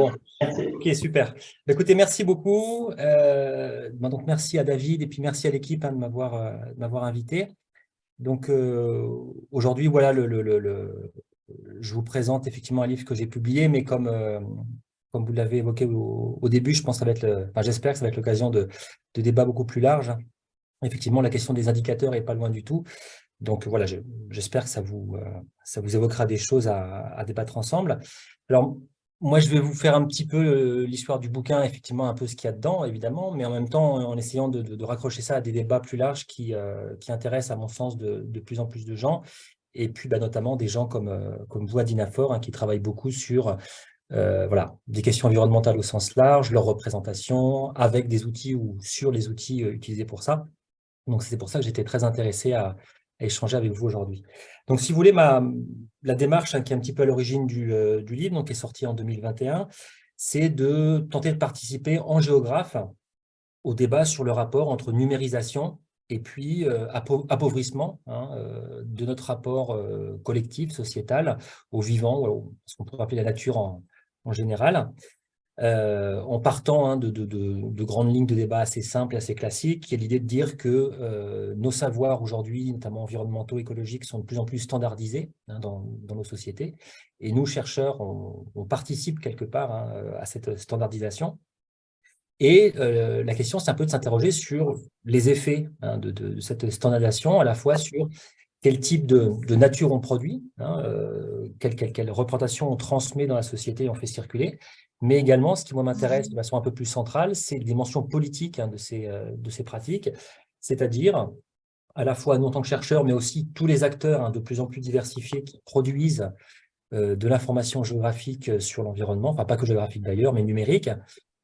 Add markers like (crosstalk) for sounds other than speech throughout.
Bon, ok, super. Bah, écoutez, merci beaucoup. Euh, bah, donc, merci à David et puis merci à l'équipe hein, de m'avoir invité. Donc, aujourd'hui, voilà, je vous présente effectivement un livre que j'ai publié, mais comme, comme vous l'avez évoqué au, début, je pense ça va être, enfin, j'espère que ça va être l'occasion de, de débats beaucoup plus larges. Effectivement, la question des indicateurs n'est pas loin du tout. Donc voilà, j'espère que ça vous, euh, ça vous évoquera des choses à, débattre ensemble. Alors, moi, je vais vous faire un petit peu euh, l'histoire du bouquin, effectivement, un peu ce qu'il y a dedans, évidemment, mais en même temps, en essayant de, raccrocher ça à des débats plus larges qui, euh, qui intéressent, à mon sens, de, plus en plus de gens, et puis bah, notamment des gens comme, comme vous, Adinafor, hein, qui travaillent beaucoup sur voilà, des questions environnementales au sens large, leur représentation, avec des outils ou sur les outils utilisés pour ça. Donc, c'est pour ça que j'étais très intéressé à, échanger avec vous aujourd'hui. Donc, si vous voulez, ma, la démarche hein, qui est un petit peu à l'origine du, euh, livre, donc, qui est sorti en 2021, c'est de tenter de participer en géographe au débat sur le rapport entre numérisation et puis euh, appauvrissement hein, euh, de notre rapport collectif, sociétal, au vivant, ce qu'on pourrait appeler la nature en général. Euh, en partant hein, de, grandes lignes de débat assez simples, assez classiques, qui est l'idée de dire que euh, nos savoirs aujourd'hui, notamment environnementaux, écologiques, sont de plus en plus standardisés hein, dans, nos sociétés. Et nous, chercheurs, on, participe quelque part hein, à cette standardisation. Et euh, la question, c'est un peu de s'interroger sur les effets de, cette standardisation, à la fois sur quel type de, nature on produit, quelle, quelle, représentation on transmet dans la société, on fait circuler, mais également, ce qui m'intéresse de façon un peu plus centrale, c'est les dimensions politiques hein, de, ces, euh, de ces pratiques, c'est-à-dire à la fois nous en tant que chercheurs, mais aussi tous les acteurs hein, de plus en plus diversifiés qui produisent euh, de l'information géographique sur l'environnement, enfin pas que géographique d'ailleurs, mais numérique,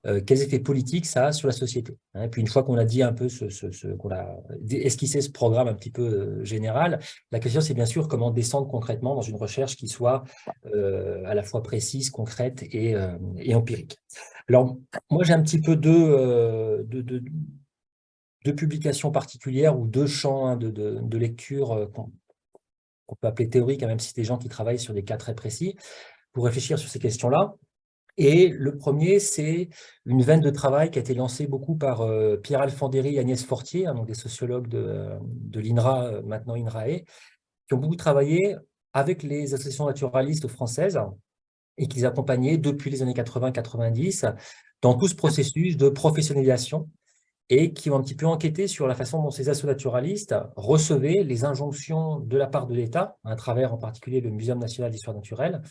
euh, quels effets politiques ça a sur la société. Hein. Et puis une fois qu'on a dit un peu, ce, qu'on a esquissé ce programme un petit peu euh, général, la question c'est bien sûr comment descendre concrètement dans une recherche qui soit euh, à la fois précise, concrète et, empirique. Alors moi j'ai un petit peu deux, deux, deux, publications particulières ou deux champs hein, de, de, lecture qu'on peut appeler théoriques, hein, même si c'est des gens qui travaillent sur des cas très précis, pour réfléchir sur ces questions-là. Et le premier, c'est une veine de travail qui a été lancée beaucoup par euh, Pierre Alfandéry et Agnès Fortier, hein, donc des sociologues de, l'INRA, euh, maintenant INRAE, qui ont beaucoup travaillé avec les associations naturalistes françaises et qui les accompagnaient depuis les années 80-90 dans tout ce processus de professionnalisation et qui ont un petit peu enquêté sur la façon dont ces associations naturalistes recevaient les injonctions de la part de l'État, à travers en particulier le Muséum national d'histoire naturelle,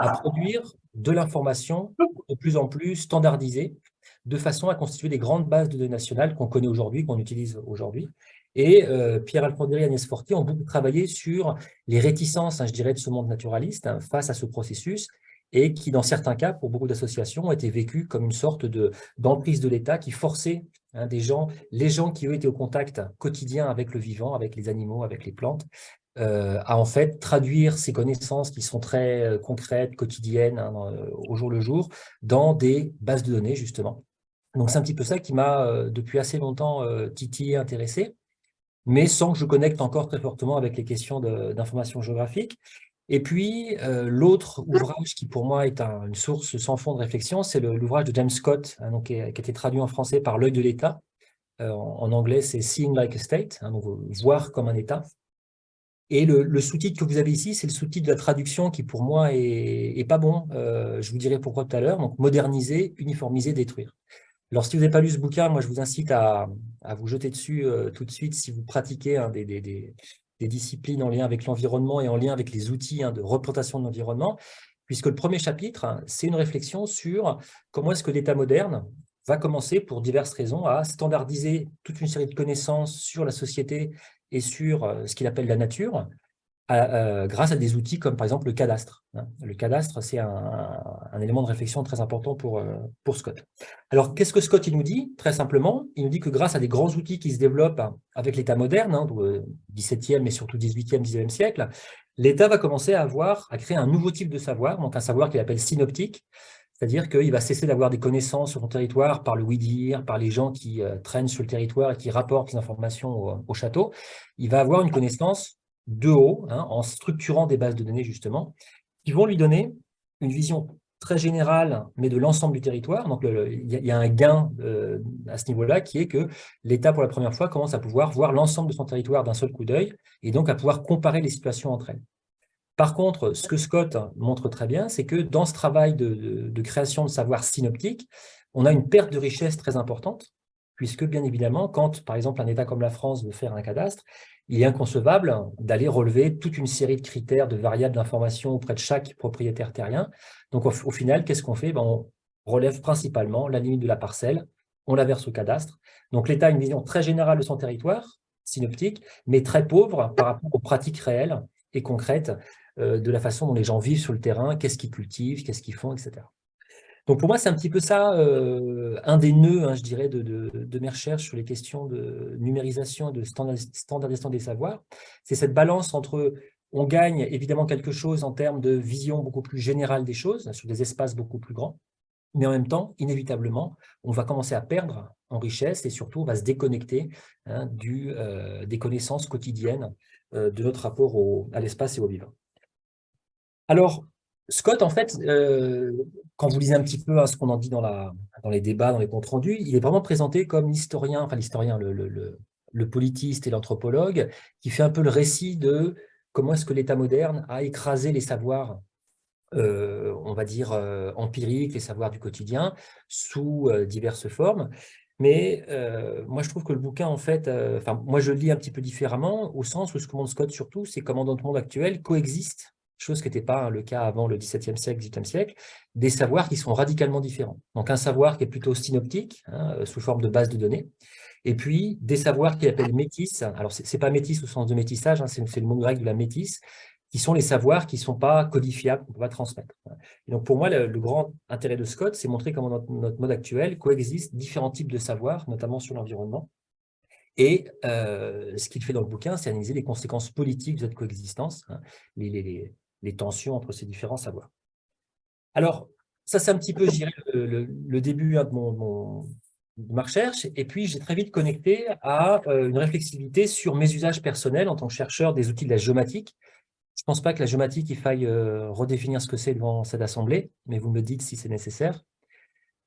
à produire de l'information de plus en plus standardisée, de façon à constituer des grandes bases de données nationales qu'on connaît aujourd'hui, qu'on utilise aujourd'hui. Et euh, Pierre Alfondri et Agnès Fortier ont beaucoup travaillé sur les réticences, hein, je dirais, de ce monde naturaliste hein, face à ce processus, et qui, dans certains cas, pour beaucoup d'associations, ont été vécues comme une sorte d'emprise de, l'État qui forçait hein, des gens, les gens qui ont été au contact quotidien avec le vivant, avec les animaux, avec les plantes, à en fait traduire ces connaissances qui sont très euh, concrètes, quotidiennes, hein, euh, au jour le jour, dans des bases de données, justement. Donc, c'est un petit peu ça qui m'a, depuis assez longtemps, titillé, intéressé, mais sans que je connecte encore très fortement avec les questions d'information géographique. Et puis, l'autre ouvrage qui, pour moi, est une source sans fond de réflexion, c'est l'ouvrage de James Scott, hein, donc, qui, a, été traduit en français par L'œil de l'État. En, anglais, c'est Seeing like a State, hein, donc voir comme un État. Et le, sous-titre que vous avez ici, c'est le sous-titre de la traduction qui, pour moi, est, pas bon. Euh, je vous dirai pourquoi tout à l'heure. Donc, moderniser, uniformiser, détruire. Alors, si vous n'avez pas lu ce bouquin, moi, je vous incite à, vous jeter dessus euh, tout de suite si vous pratiquez hein, des, disciplines en lien avec l'environnement et en lien avec les outils hein, de représentation de l'environnement, puisque le premier chapitre, hein, c'est une réflexion sur comment est-ce que l'État moderne va commencer, pour diverses raisons, à standardiser toute une série de connaissances sur la société et sur euh, ce qu'il appelle la nature, euh, grâce à des outils comme par exemple le cadastre. Hein. Le cadastre, c'est un, élément de réflexion très important pour, euh, pour Scott. Alors, qu'est-ce que Scott il nous dit? Très simplement, il nous dit que grâce à des grands outils qui se développent avec l'État moderne, hein, 17e et surtout 18e, 19e siècle, l'État va commencer à avoir, à créer un nouveau type de savoir, donc un savoir qu'il appelle synoptique, c'est-à-dire qu'il va cesser d'avoir des connaissances sur son territoire par le oui-dire, par les gens qui euh, traînent sur le territoire et qui rapportent les informations au, château. Il va avoir une connaissance de haut, hein, en structurant des bases de données justement, qui vont lui donner une vision très général, mais de l'ensemble du territoire. Donc, il y, a un gain euh, à ce niveau-là qui est que l'État, pour la première fois, commence à pouvoir voir l'ensemble de son territoire d'un seul coup d'œil et donc à pouvoir comparer les situations entre elles. Par contre, ce que Scott montre très bien, c'est que dans ce travail de, création de savoir synoptique, on a une perte de richesse très importante, puisque bien évidemment, quand par exemple un État comme la France veut faire un cadastre, il est inconcevable d'aller relever toute une série de critères, de variables d'information auprès de chaque propriétaire terrien. Donc au, final, qu'est-ce qu'on fait? Ben, On relève principalement la limite de la parcelle, on la verse au cadastre. Donc l'État a une vision très générale de son territoire, synoptique, mais très pauvre par rapport aux pratiques réelles et concrètes de la façon dont les gens vivent sur le terrain, qu'est-ce qu'ils cultivent, qu'est-ce qu'ils font, etc. Donc pour moi, c'est un petit peu ça, euh, un des nœuds, hein, je dirais, de, mes recherches sur les questions de numérisation et de standardisation des savoirs. C'est cette balance entre, on gagne évidemment quelque chose en termes de vision beaucoup plus générale des choses, sur des espaces beaucoup plus grands, mais en même temps, inévitablement, on va commencer à perdre en richesse et surtout, on va se déconnecter hein, euh, des connaissances quotidiennes euh, de notre rapport à l'espace et au vivant. Alors, Scott, en fait, euh, quand vous lisez un petit peu hein, ce qu'on en dit dans, les débats, dans les comptes rendus, il est vraiment présenté comme l'historien, enfin l'historien, le, le, politiste et l'anthropologue, qui fait un peu le récit de comment est-ce que l'État moderne a écrasé les savoirs, euh, on va dire, euh, empiriques, les savoirs du quotidien, sous diverses formes. Mais moi, je trouve que le bouquin, en fait, enfin, moi, je le lis un petit peu différemment, au sens où ce que montre Scott surtout, c'est comment dans le monde actuel coexistent chose qui n'était pas le cas avant le XVIIe siècle, XVIIIe siècle, des savoirs qui sont radicalement différents. Donc un savoir qui est plutôt synoptique, hein, euh, sous forme de base de données, et puis des savoirs qu'il appelle métis. Alors ce n'est pas métis au sens de métissage, hein, c'est le mot grec de la métisse, qui sont les savoirs qui ne sont pas codifiables, qu'on ne peut pas transmettre. Et donc pour moi, le, grand intérêt de Scott, c'est montrer comment notre, notre, mode actuel coexiste différents types de savoirs, notamment sur l'environnement, et euh, ce qu'il fait dans le bouquin, c'est analyser les conséquences politiques de cette coexistence, hein, les, les tensions entre ces différents savoirs. Alors, ça c'est un petit peu, je le, début hein, de, mon, ma recherche, et puis j'ai très vite connecté à euh, une réflexivité sur mes usages personnels en tant que chercheur des outils de la géomatique. Je ne pense pas que la géomatique, il faille euh, redéfinir ce que c'est devant cette assemblée, mais vous me dites si c'est nécessaire.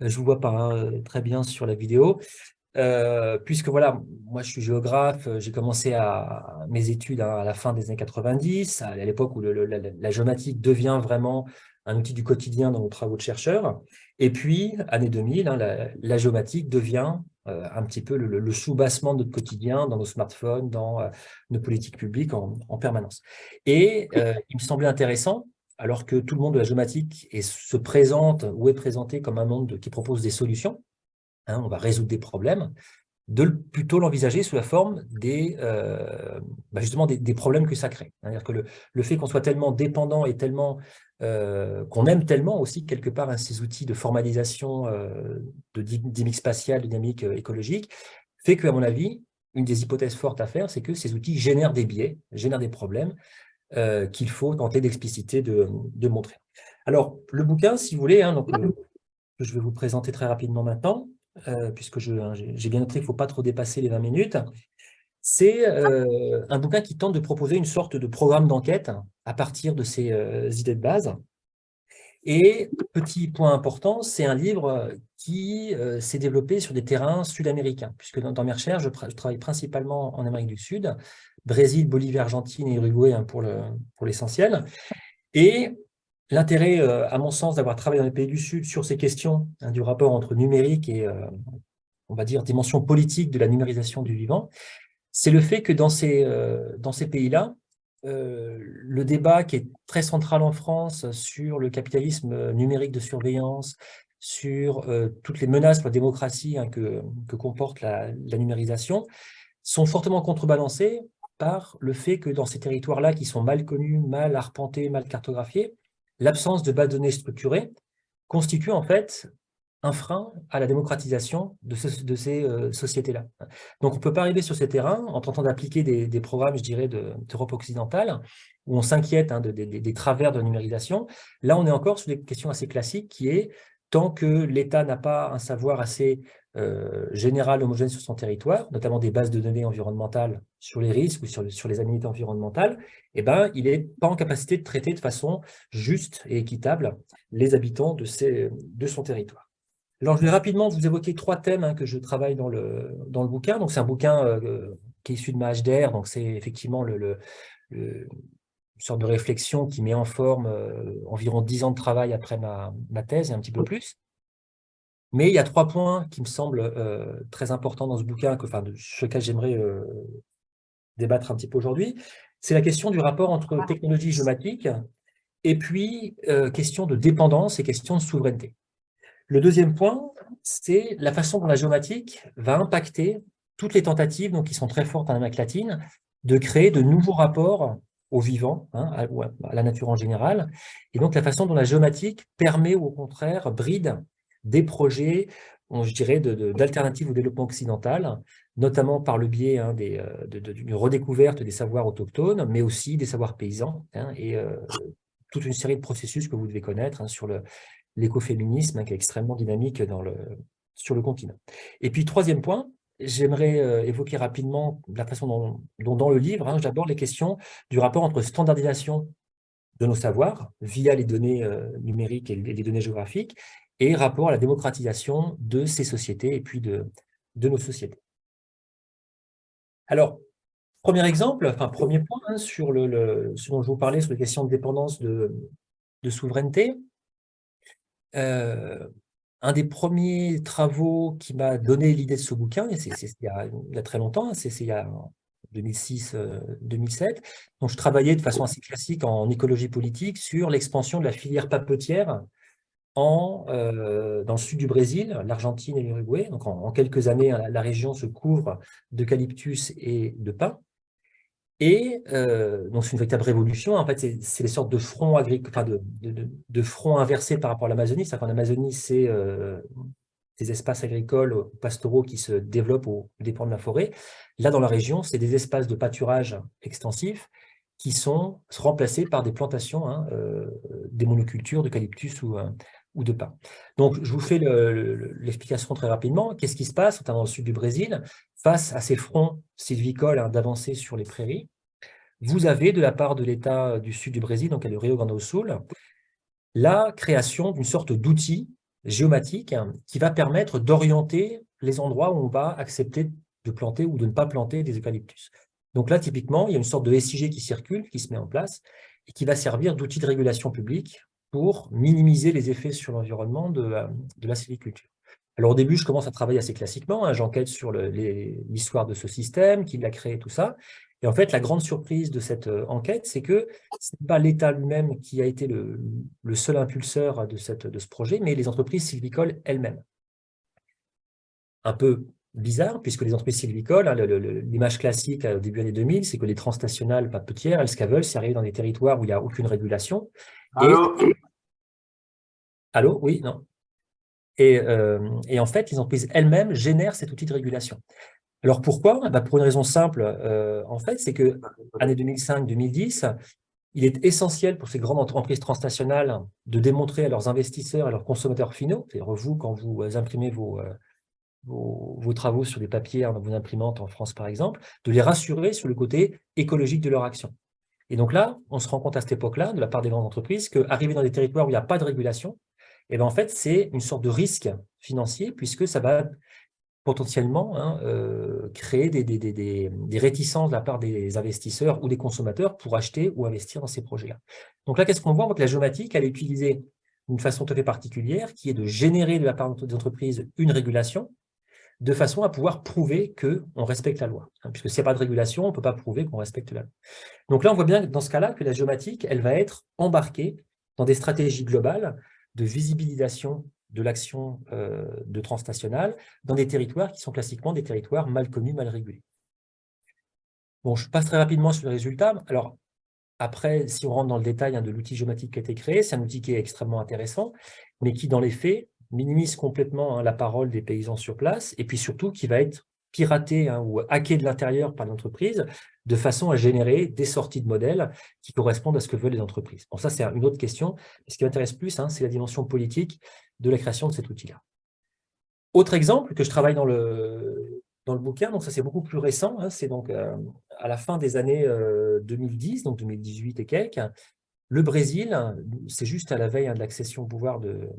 Euh, je ne vous vois pas hein, très bien sur la vidéo. Euh, puisque voilà, moi je suis géographe, j'ai commencé à, mes études à, la fin des années 90, à, l'époque où la, géomatique devient vraiment un outil du quotidien dans nos travaux de chercheurs. Et puis, année 2000, hein, la, géomatique devient euh, un petit peu le, sous-bassement de notre quotidien dans nos smartphones, dans euh, nos politiques publiques en, permanence. Et il me semblait intéressant, alors que tout le monde de la géomatique se présente ou est présenté comme un monde qui propose des solutions, Hein, on va résoudre des problèmes, de plutôt l'envisager sous la forme des, euh, bah, justement des, problèmes que ça crée. C'est-à-dire que le, fait qu'on soit tellement dépendant et tellement euh, qu'on aime tellement aussi quelque part hein, ces outils de formalisation euh, de dynamique spatiale, de dynamique écologique, fait qu'à mon avis, une des hypothèses fortes à faire, c'est que ces outils génèrent des biais, génèrent des problèmes qu'il faut tenter d'expliciter, de, montrer. Alors, le bouquin, si vous voulez, hein, je vais vous présenter très rapidement maintenant, euh, puisque hein, j'ai bien noté qu'il ne faut pas trop dépasser les 20 minutes, c'est euh, un bouquin qui tente de proposer une sorte de programme d'enquête à partir de ces euh, idées de base. Et petit point important, c'est un livre qui s'est développé sur des terrains sud-américains, puisque dans, mes recherches, je, travaille principalement en Amérique du Sud, Brésil, Bolivie, Argentine et Uruguay hein, pour l'essentiel. Et L'intérêt, euh, à mon sens, d'avoir travaillé dans les pays du Sud sur ces questions hein, du rapport entre numérique et, euh, on va dire, dimension politique de la numérisation du vivant, c'est le fait que dans ces, euh, ces pays-là, le débat qui est très central en France sur le capitalisme numérique de surveillance, sur toutes les menaces pour la démocratie hein, que, que, comporte la, la numérisation, sont fortement contrebalancés par le fait que dans ces territoires-là, qui sont mal connus, mal arpentés, mal cartographiés, l'absence de base de données structurées constitue en fait un frein à la démocratisation de, ces euh, sociétés-là. Donc on ne peut pas arriver sur ces terrains en tentant d'appliquer des, programmes, je dirais, d'Europe occidentale, où on s'inquiète hein, des travers de la numérisation. Là, on est encore sur des questions assez classiques qui est, tant que l'État n'a pas un savoir assez euh, générale homogène sur son territoire, notamment des bases de données environnementales sur les risques ou sur, sur les aménités environnementales, eh ben, il n'est pas en capacité de traiter de façon juste et équitable les habitants de, ces, de son territoire. Alors, je vais rapidement vous évoquer trois thèmes hein, que je travaille dans le, dans le bouquin. Donc, c'est un bouquin euh, qui est issu de ma HDR, donc c'est effectivement le, le, une sorte de réflexion qui met en forme euh, environ dix ans de travail après ma, ma thèse et un petit peu plus. Mais il y a trois points qui me semblent euh, très importants dans ce bouquin, que, enfin, sur lesquels j'aimerais euh, débattre un petit peu aujourd'hui. C'est la question du rapport entre technologie géomatique et puis euh, question de dépendance et question de souveraineté. Le deuxième point, c'est la façon dont la géomatique va impacter toutes les tentatives donc, qui sont très fortes en Amérique latine de créer de nouveaux rapports au vivant, hein, à, à, la nature en général, et donc la façon dont la géomatique permet ou au contraire bride des projets, je dirais, d'alternatives au développement occidental, notamment par le biais hein, euh, d'une redécouverte des savoirs autochtones, mais aussi des savoirs paysans, hein, et euh, toute une série de processus que vous devez connaître hein, sur l'écoféminisme, qui est extrêmement dynamique sur le continent. Et puis, troisième point, j'aimerais euh, évoquer rapidement la façon dont, dans le livre, j'aborde les questions du rapport entre standardisation de nos savoirs via les données numériques et les données géographiques et rapport à la démocratisation de ces sociétés et puis de, de nos sociétés. Alors, premier exemple, enfin premier point hein, sur le, ce dont je vous parlais, sur les questions de dépendance de, de souveraineté. Euh, un des premiers travaux qui m'a donné l'idée de ce bouquin, c'est il, y a très longtemps, hein, c'est il y a 2006-2007, euh, donc je travaillais de façon assez classique en écologie politique sur l'expansion de la filière papetière euh, dans le sud du Brésil, l'Argentine et l'Uruguay. Donc en, quelques années, hein, la, région se couvre d'eucalyptus et de pin. Et euh, donc c'est une véritable révolution. En fait, c'est les sortes de fronts de, fronts inversés par rapport à l'Amazonie. C'est-à-dire qu'en Amazonie, c'est euh, des espaces agricoles pastoraux qui se développent au dépend de la forêt. Là, dans la région, c'est des espaces de pâturage extensifs qui sont remplacés par des plantations, hein, des monocultures d'eucalyptus ou, Donc, je vous fais l'explication très rapidement. Qu'est-ce qui se passe, notamment dans le sud du Brésil, face à ces fronts sylvicoles hein, d'avancer sur les prairies? Vous avez, de la part de l'État du sud du Brésil, donc le Rio Grande do Sul, la création d'une sorte d'outil géomatique hein, qui va permettre d'orienter les endroits où on va accepter de planter ou de ne pas planter des eucalyptus. Donc là, typiquement, il y a une sorte de SIG qui circule, qui se met en place, et qui va servir d'outil de régulation publique pour minimiser les effets sur l'environnement de, de, la sylviculture. Alors au début, je commence à travailler assez classiquement, hein, j'enquête sur l'histoire de ce système, qui l'a créé, tout ça. Et en fait, la grande surprise de cette euh, enquête, c'est que ce n'est pas l'État lui-même qui a été le, seul impulseur de, de ce projet, mais les entreprises sylvicoles elles-mêmes. Un peu bizarre, puisque les entreprises sylvicoles, hein, l'image classique au début des années 2000, c'est que les transnationales papetières, elles, ce qu'elles veulent, c'est arriver dans des territoires où il n'y a aucune régulation, Allô? Allô? Oui, non. Et, euh, et, en fait, les entreprises elles-mêmes génèrent cet outil de régulation. Alors pourquoi? Bah Pour une raison simple, euh, en fait, c'est que année 2005-2010, il est essentiel pour ces grandes entreprises transnationales de démontrer à leurs investisseurs et à leurs consommateurs finaux, c'est-à-dire vous, quand vous imprimez vos, euh, vos, travaux sur des papiers dans vos imprimantes en France par exemple, de les rassurer sur le côté écologique de leur action. Et donc là, on se rend compte à cette époque-là, de la part des grandes entreprises, qu'arriver dans des territoires où il n'y a pas de régulation, eh ben en fait, c'est une sorte de risque financier, puisque ça va potentiellement hein, euh, créer des, des, des, des, réticences de la part des investisseurs ou des consommateurs pour acheter ou investir dans ces projets-là. Donc là, qu'est-ce qu'on voit? On voit que la géomatique, elle est utilisée d'une façon tout à fait particulière, qui est de générer de la part des entreprises une régulation, de façon à pouvoir prouver qu'on respecte la loi. Hein, puisque s'il n'y a pas de régulation, on ne peut pas prouver qu'on respecte la loi. Donc là, on voit bien dans ce cas-là que la géomatique, elle va être embarquée dans des stratégies globales de visibilisation de l'action euh, de transnationale dans des territoires qui sont classiquement des territoires mal connus, mal régulés. Bon, je passe très rapidement sur les résultats. Alors, après, si on rentre dans le détail hein, de l'outil géomatique qui a été créé, c'est un outil qui est extrêmement intéressant, mais qui, dans les faits, minimise complètement hein, la parole des paysans sur place, et puis surtout qui va être piraté hein, ou hacké de l'intérieur par l'entreprise, de façon à générer des sorties de modèles qui correspondent à ce que veulent les entreprises. Bon, ça, c'est une autre question. Ce qui m'intéresse plus, hein, c'est la dimension politique de la création de cet outil-là. Autre exemple que je travaille dans le, dans bouquin, donc ça c'est beaucoup plus récent, c'est donc à la fin des années 2010, donc 2018 et quelques, le Brésil, c'est juste à la veille hein, de l'accession au pouvoir, de,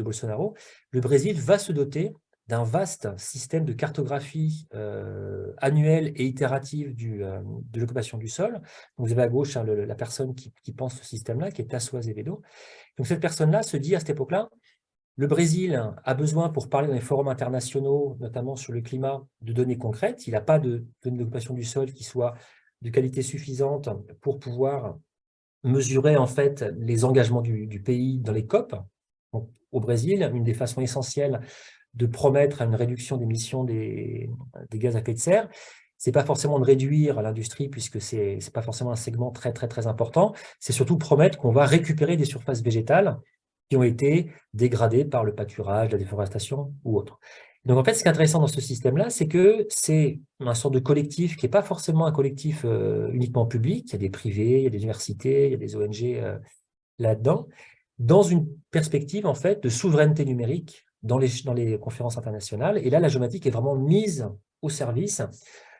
Bolsonaro, le Brésil va se doter d'un vaste système de cartographie euh, annuelle et itérative du, euh, de l'occupation du sol. Vous avez à gauche hein, la personne qui, pense ce système-là, qui est Tasso Azevedo. Donc cette personne-là se dit à cette époque-là, le Brésil a besoin, pour parler dans les forums internationaux, notamment sur le climat, de données concrètes. Il n'a pas de données d'occupation du sol qui soient de qualité suffisante pour pouvoir mesurer en fait les engagements du, pays dans les COP. au Brésil, une des façons essentielles de promettre une réduction d'émissions des, des, gaz à effet de serre, c'est pas forcément de réduire l'industrie puisque c'est n'est pas forcément un segment très très très important, c'est surtout promettre qu'on va récupérer des surfaces végétales qui ont été dégradées par le pâturage, la déforestation ou autre. Donc en fait, ce qui est intéressant dans ce système-là, c'est que c'est un sort de collectif qui n'est pas forcément un collectif euh, uniquement public, il y a des privés, il y a des universités, il y a des ONG euh, là-dedans, dans une perspective en fait de souveraineté numérique dans les, dans les conférences internationales. Et là, la géomatique est vraiment mise au service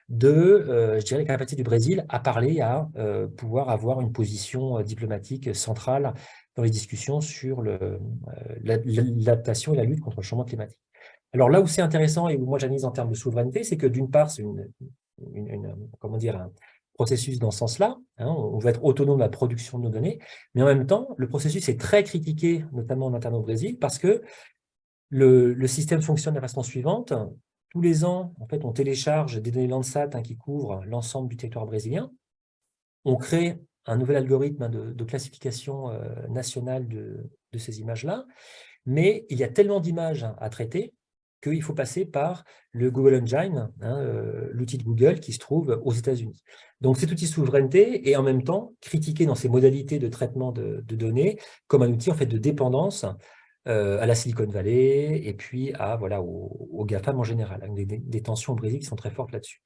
de, euh, je dirais, la capacité du Brésil à parler, à pouvoir avoir une position diplomatique centrale dans les discussions sur l'adaptation et la lutte contre le changement climatique. Alors là où c'est intéressant et où moi j'analyse en termes de souveraineté, c'est que d'une part, c'est une, comment dire, un processus dans ce sens-là. Hein, on veut être autonome de la production de nos données, mais en même temps, le processus est très critiqué, notamment en interne au Brésil, parce que le, système fonctionne de la façon suivante. Tous les ans, en fait, on télécharge des données Landsat hein, qui couvrent l'ensemble du territoire brésilien. On crée un nouvel algorithme de, classification euh, nationale de ces images-là, mais il y a tellement d'images à traiter qu'il faut passer par le Google Engine, hein, euh, l'outil de Google qui se trouve aux États-Unis. Donc cet outil souveraineté est en même temps critiqué dans ses modalités de traitement de, données comme un outil en fait de dépendance euh, à la Silicon Valley et puis à voilà au, GAFAM en général, des, des, tensions au Brésil qui sont très fortes là-dessus.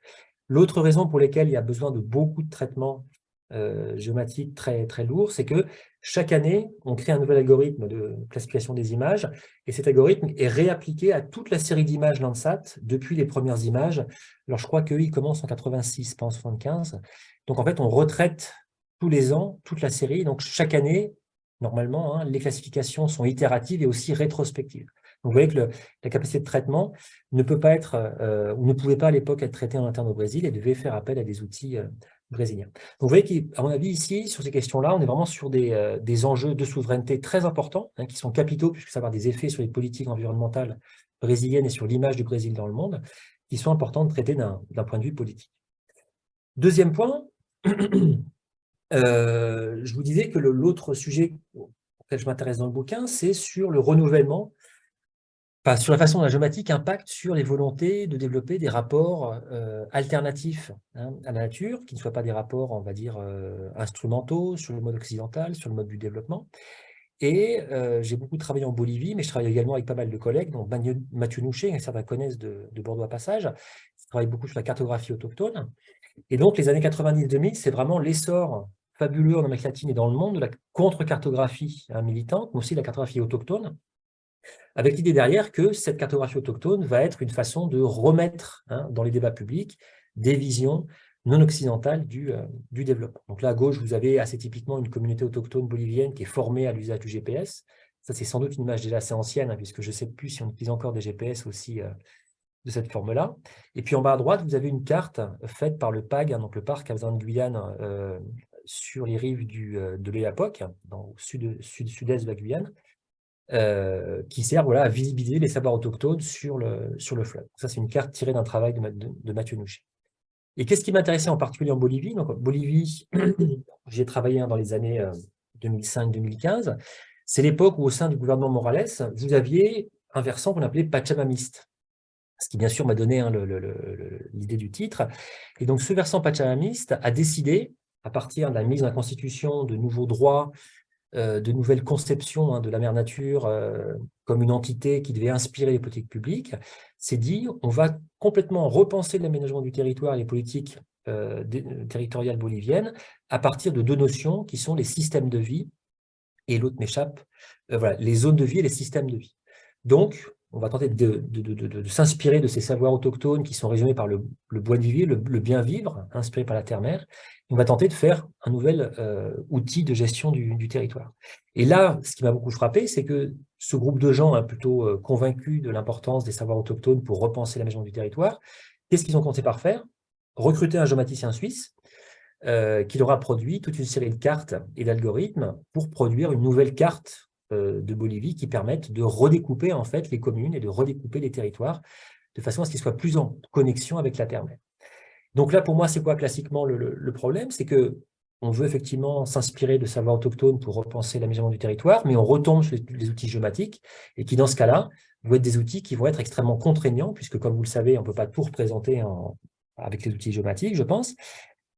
L'autre raison pour laquelle il y a besoin de beaucoup de traitements euh, géomatique très, très lourd, c'est que chaque année, on crée un nouvel algorithme de classification des images, et cet algorithme est réappliqué à toute la série d'images Landsat depuis les premières images. Alors, je crois qu'il commence en 86, pas en 75. Donc, en fait, on retraite tous les ans toute la série. Donc, chaque année, normalement, hein, les classifications sont itératives et aussi rétrospectives. Donc, vous voyez que la capacité de traitement ne peut pas être, euh, ou ne pouvait pas à l'époque être traitée en interne au Brésil et devait faire appel à des outils euh, brésilien. Donc, vous voyez qu'à mon avis, ici, sur ces questions-là, on est vraiment sur des, euh, enjeux de souveraineté très importants, hein, qui sont capitaux, puisque ça va avoir des effets sur les politiques environnementales brésiliennes et sur l'image du Brésil dans le monde, qui sont importants de traiter d'un point de vue politique. Deuxième point, (clears throat) euh, je vous disais que l'autre sujet auquel je m'intéresse dans le bouquin, c'est sur le renouvellement sur la façon dont la géomatique impacte sur les volontés de développer des rapports euh, alternatifs hein, à la nature, qui ne soient pas des rapports, on va dire, euh, instrumentaux sur le mode occidental, sur le mode du développement. Et euh, j'ai beaucoup travaillé en Bolivie, mais je travaille également avec pas mal de collègues, dont Mathieu Nouché, que certains connaissent de, Bordeaux à Passage, qui travaille beaucoup sur la cartographie autochtone. Et donc, les années 90-2000, c'est vraiment l'essor fabuleux en Amérique latine et dans le monde de la contre-cartographie hein, militante, mais aussi de la cartographie autochtone, avec l'idée derrière que cette cartographie autochtone va être une façon de remettre hein, dans les débats publics des visions non occidentales du, euh, du, développement. Donc là, à gauche, vous avez assez typiquement une communauté autochtone bolivienne qui est formée à l'usage du GPS. Ça, c'est sans doute une image déjà assez ancienne, hein, puisque je ne sais plus si on utilise encore des GPS aussi euh, de cette forme-là. Et puis en bas à droite, vous avez une carte faite par le PAG, hein, donc le parc Amazon de Guyane, euh, sur les rives du, de l'Éapoc, au sud-est sud, sud de la Guyane, euh, qui sert voilà, à visibiliser les savoirs autochtones sur le, sur le fleuve. Ça, c'est une carte tirée d'un travail de, Mathieu Nouchet. Et qu'est-ce qui m'intéressait en particulier en Bolivie? Donc, Bolivie, (clears throat) j'ai travaillé dans les années 2005-2015. Euh, c'est l'époque où, au sein du gouvernement Morales, vous aviez un versant qu'on appelait Pachamamiste, ce qui, bien sûr, m'a donné hein, l'idée du titre. Et donc, ce versant Pachamamiste a décidé, à partir de la mise en constitution de nouveaux droits de nouvelles conceptions hein, de la mère nature euh, comme une entité qui devait inspirer les politiques publiques, c'est dit on va complètement repenser l'aménagement du territoire et les politiques euh, territoriales boliviennes à partir de deux notions qui sont les systèmes de vie et l'autre m'échappe, voilà, les zones de vie et les systèmes de vie. Donc, on va tenter de, s'inspirer de ces savoirs autochtones qui sont résumés par le, bois de le, bien vivre, inspiré par la terre-mère. On va tenter de faire un nouvel euh, outil de gestion du, territoire. Et là, ce qui m'a beaucoup frappé, c'est que ce groupe de gens, hein, plutôt euh, convaincus de l'importance des savoirs autochtones pour repenser l'aménagement du territoire, qu'est-ce qu'ils ont compté par faire? Recruter un géomaticien suisse euh, qui leur a produit toute une série de cartes et d'algorithmes pour produire une nouvelle carte de Bolivie qui permettent de redécouper en fait les communes et de redécouper les territoires de façon à ce qu'ils soient plus en connexion avec la terre-mère. Donc là, pour moi, c'est quoi classiquement le, problème? C'est que on veut effectivement s'inspirer de savoirs autochtones pour repenser l'aménagement du territoire, mais on retombe sur les, outils géomatiques et qui, dans ce cas-là, vont être des outils qui vont être extrêmement contraignants, puisque, comme vous le savez, on ne peut pas tout représenter avec les outils géomatiques, je pense,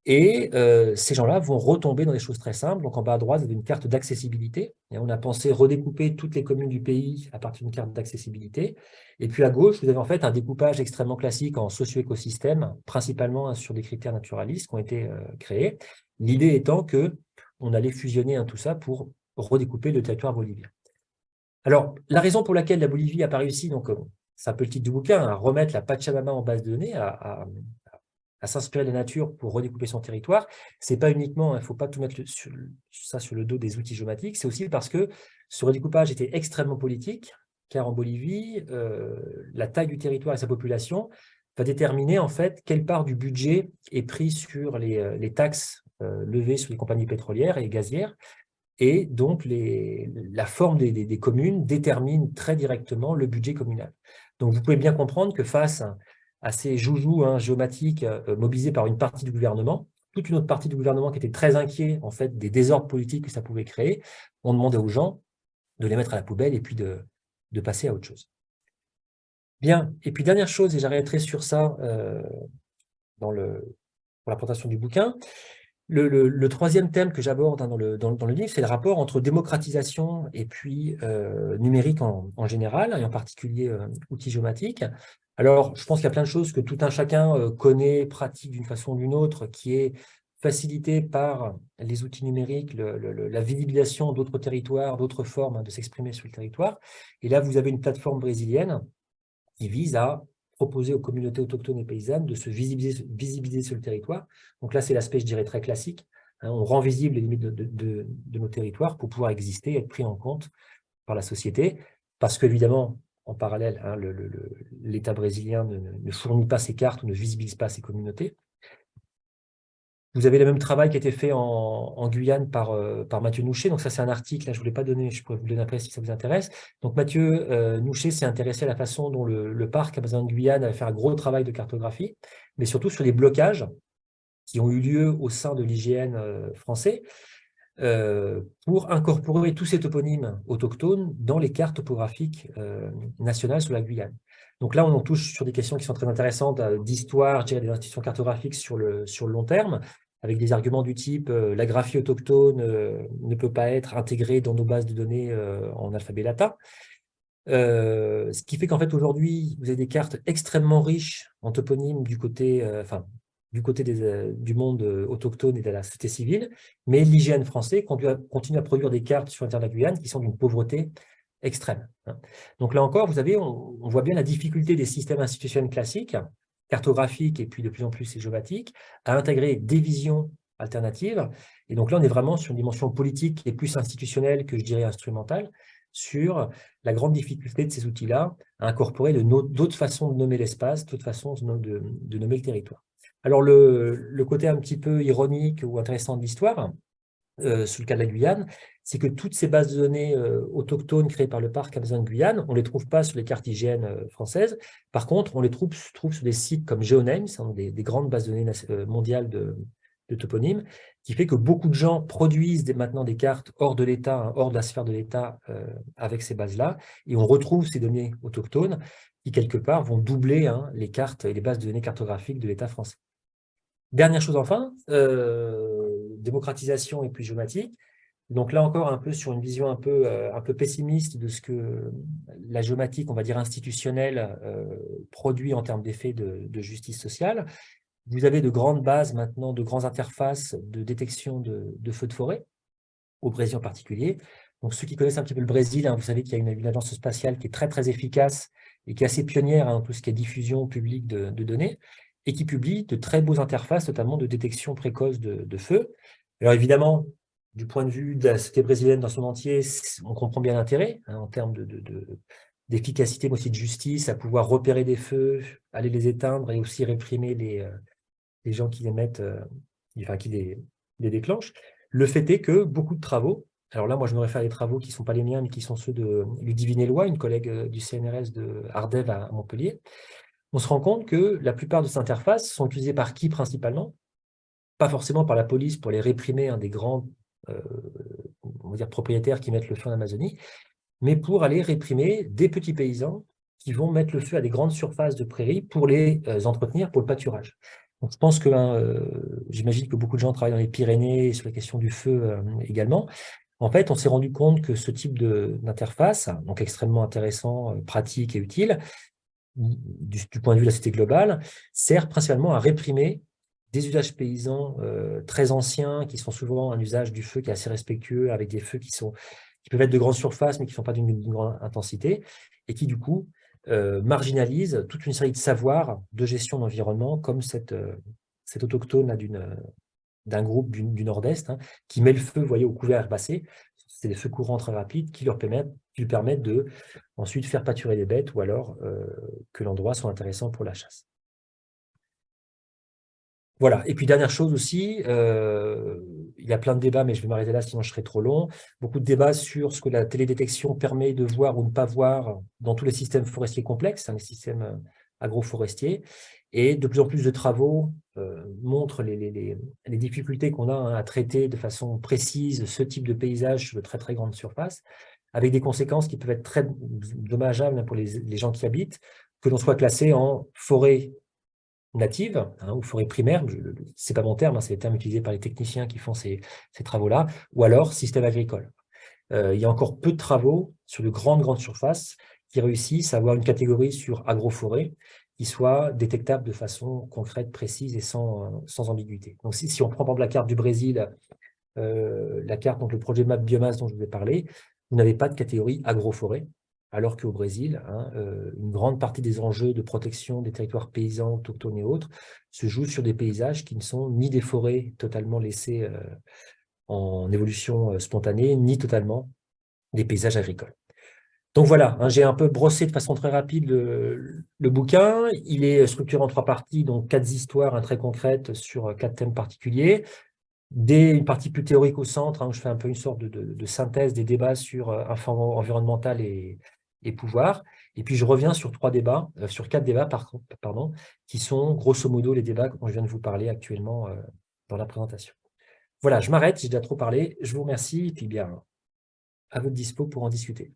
et euh, ces gens-là vont retomber dans des choses très simples. Donc en bas à droite, vous avez une carte d'accessibilité. On a pensé redécouper toutes les communes du pays à partir d'une carte d'accessibilité. Et puis à gauche, vous avez en fait un découpage extrêmement classique en socio-écosystème, principalement sur des critères naturalistes qui ont été euh, créés. L'idée étant que on allait fusionner hein, tout ça pour redécouper le territoire bolivien. Alors, la raison pour laquelle la Bolivie n'a pas réussi, donc euh, c'est un peu du bouquin, à remettre la Pachamama en base de données, à s'inspirer de la nature pour redécouper son territoire, c'est pas uniquement, il ne faut pas tout mettre sur, ça sur le dos des outils géomatiques, c'est aussi parce que ce redécoupage était extrêmement politique, car en Bolivie, euh, la taille du territoire et sa population va déterminer en fait quelle part du budget est prise sur les, euh, taxes euh, levées sur les compagnies pétrolières et gazières, et donc la forme des, des, communes détermine très directement le budget communal. Donc vous pouvez bien comprendre que face à assez joujou hein, géomatique euh, mobilisé par une partie du gouvernement, toute une autre partie du gouvernement qui était très inquiet en fait des désordres politiques que ça pouvait créer, on demandait aux gens de les mettre à la poubelle et puis de, de passer à autre chose. Bien, et puis dernière chose, et j'arrêterai sur ça euh, dans le, pour la présentation du bouquin, le, troisième thème que j'aborde hein, dans, le, dans, le livre, c'est le rapport entre démocratisation et puis euh, numérique en, général, et en particulier outils géomatiques. Alors, je pense qu'il y a plein de choses que tout un chacun euh, connaît, pratique d'une façon ou d'une autre, qui est facilité par les outils numériques, la visibilisation d'autres territoires, d'autres formes hein, de s'exprimer sur le territoire. Et là, vous avez une plateforme brésilienne qui vise à proposer aux communautés autochtones et paysannes de se visibiliser, sur le territoire. Donc là, c'est l'aspect, je dirais, très classique. Hein. on rend visible les limites de, nos territoires pour pouvoir exister être pris en compte par la société. Parce qu'évidemment, en parallèle, hein, l'État brésilien ne, fournit pas ses cartes ne visibilise pas ses communautés. Vous avez le même travail qui a été fait en, Guyane par, euh, par Mathieu Nouchet. Donc ça, c'est un article, je ne vous pas donné, je pourrais vous le donner après si ça vous intéresse. Donc Mathieu euh, Nouchet s'est intéressé à la façon dont le, parc Amazon de Guyane avait fait un gros travail de cartographie, mais surtout sur les blocages qui ont eu lieu au sein de l'IGN euh, français, euh, pour incorporer tous ces toponymes autochtones dans les cartes topographiques nationales sur la Guyane. Donc là, on touche sur des questions qui sont très intéressantes euh, d'histoire, des institutions cartographiques sur le, long terme, avec des arguments du type la graphie autochtone ne peut pas être intégrée dans nos bases de données en alphabet latin. ce qui fait qu'en fait, aujourd'hui, vous avez des cartes extrêmement riches en toponymes du côté, du euh, monde euh, autochtone et de la société civile, mais l'hygiène français continue à produire des cartes sur l'inter de la Guyane qui sont d'une pauvreté extrême. Hein. Donc là encore, vous savez, on, voit bien la difficulté des systèmes institutionnels classiques, cartographiques et puis de plus en plus géomatiques, à intégrer des visions alternatives. Et donc là, on est vraiment sur une dimension politique et plus institutionnelle que je dirais instrumentale, sur la grande difficulté de ces outils-là à incorporer d'autres façons de nommer l'espace, d'autres façons de nommer le territoire. Alors, le, côté un petit peu ironique ou intéressant de l'histoire, euh, sur le cas de la Guyane, c'est que toutes ces bases de données euh, autochtones créées par le parc Amazon Guyane, on ne les trouve pas sur les cartes IGN euh, françaises. Par contre, on les trouve, sur des sites comme GeoNames, hein, des, grandes bases de données mondiales de, toponymes, qui fait que beaucoup de gens produisent maintenant des cartes hors de l'État, hein, hors de la sphère de l'État avec ces bases-là, et on retrouve ces données autochtones qui, quelque part, vont doubler hein, les cartes et les bases de données cartographiques de l'État français. Dernière chose enfin, démocratisation et puis géomatique. Donc là encore, un peu sur une vision un peu, euh, un peu pessimiste de ce que la géomatique, on va dire institutionnelle, euh, produit en termes d'effets de, justice sociale. Vous avez de grandes bases maintenant, de grandes interfaces de détection de, feux de forêt, au Brésil en particulier. Donc, ceux qui connaissent un petit peu le Brésil, hein, vous savez qu'il y a une, agence spatiale qui est très, très efficace et qui est assez pionnière hein, dans tout ce qui est diffusion publique de, données et qui publie de très beaux interfaces, notamment de détection précoce de, feu. Alors, évidemment, du point de vue de la société brésilienne dans son entier, on comprend bien l'intérêt hein, en termes d'efficacité, mais aussi de justice, à pouvoir repérer des feux, aller les éteindre et aussi réprimer les, euh, gens qui les mettent, euh, enfin, qui les, les déclenchent. Le fait est que beaucoup de travaux alors là, moi, je me réfère à des travaux qui ne sont pas les miens, mais qui sont ceux de Ludivine Eloi, une collègue euh, du CNRS de Ardev à Montpellier. On se rend compte que la plupart de ces interfaces sont utilisées par qui principalement? Pas forcément par la police pour les réprimer un des grands euh, propriétaires qui mettent le feu en Amazonie, mais pour aller réprimer des petits paysans qui vont mettre le feu à des grandes surfaces de prairies pour les euh, entretenir pour le pâturage. Je pense que, hein, j'imagine que beaucoup de gens travaillent dans les Pyrénées sur la question du feu également. En fait, on s'est rendu compte que ce type d'interface, donc extrêmement intéressant, euh, pratique et utile, du, point de vue de la société globale, sert principalement à réprimer des usages paysans euh, très anciens, qui sont souvent un usage du feu qui est assez respectueux, avec des feux qui, peuvent être de grande surface, mais qui ne sont pas d'une grande intensité, et qui, du coup, euh, marginalisent toute une série de savoirs de gestion d'environnement, comme cette, cette autochtone d'un groupe du, nord-est hein, qui met le feu voyez, au couvert herbacé. C'est des feux très rapides qui leur permettent, qui lui permettent de ensuite faire pâturer les bêtes ou alors euh, que l'endroit soit intéressant pour la chasse. Voilà, et puis dernière chose aussi, euh, il y a plein de débats, mais je vais m'arrêter là, sinon je serai trop long. Beaucoup de débats sur ce que la télédétection permet de voir ou ne pas voir dans tous les systèmes forestiers complexes, hein, les systèmes euh, agroforestiers. Et de plus en plus de travaux euh, montrent les, difficultés qu'on a hein, à traiter de façon précise ce type de paysage sur de très très grandes surfaces, avec des conséquences qui peuvent être très dommageables pour les, gens qui habitent, que l'on soit classé en forêt native hein, ou forêt primaire, ce n'est pas mon terme, hein, c'est le terme utilisé par les techniciens qui font ces, travaux-là, ou alors système agricole. Euh, il y a encore peu de travaux sur de grandes, grandes surfaces qui réussissent à avoir une catégorie sur agroforêt qui soit détectable de façon concrète, précise et sans, sans ambiguïté. Donc si, si, on prend par exemple la carte du Brésil, euh, la carte, donc le projet map biomasse dont je vous ai parlé, vous n'avez pas de catégorie agroforêt, alors qu'au Brésil, hein, euh, une grande partie des enjeux de protection des territoires paysans, autochtones et autres se jouent sur des paysages qui ne sont ni des forêts totalement laissées euh, en évolution spontanée, ni totalement des paysages agricoles. Donc voilà, hein, j'ai un peu brossé de façon très rapide le, bouquin. Il est structuré en trois parties, donc quatre histoires très concrètes sur quatre thèmes particuliers. Des, une partie plus théorique au centre, hein, où je fais un peu une sorte de, synthèse des débats sur euh, environnemental et, pouvoir. Et puis je reviens sur trois débats, euh, sur quatre débats qui sont grosso modo les débats dont je viens de vous parler actuellement euh, dans la présentation. Voilà, je m'arrête, j'ai déjà trop parlé. Je vous remercie et puis bien à votre dispo pour en discuter.